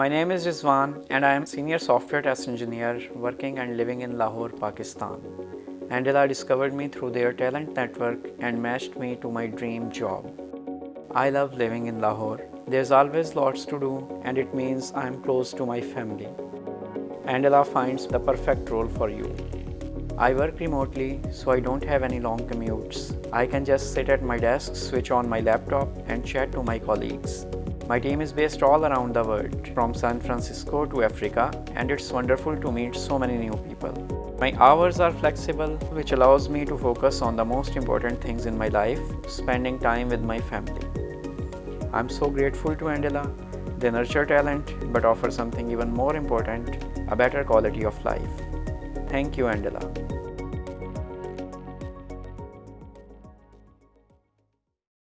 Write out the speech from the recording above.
My name is Rizwan and I am a senior software test engineer working and living in Lahore, Pakistan. Andela discovered me through their talent network and matched me to my dream job. I love living in Lahore. There's always lots to do and it means I'm close to my family. Andela finds the perfect role for you. I work remotely so I don't have any long commutes. I can just sit at my desk, switch on my laptop and chat to my colleagues. My team is based all around the world, from San Francisco to Africa, and it's wonderful to meet so many new people. My hours are flexible, which allows me to focus on the most important things in my life, spending time with my family. I'm so grateful to Andela. They nurture talent, but offer something even more important, a better quality of life. Thank you, Andela.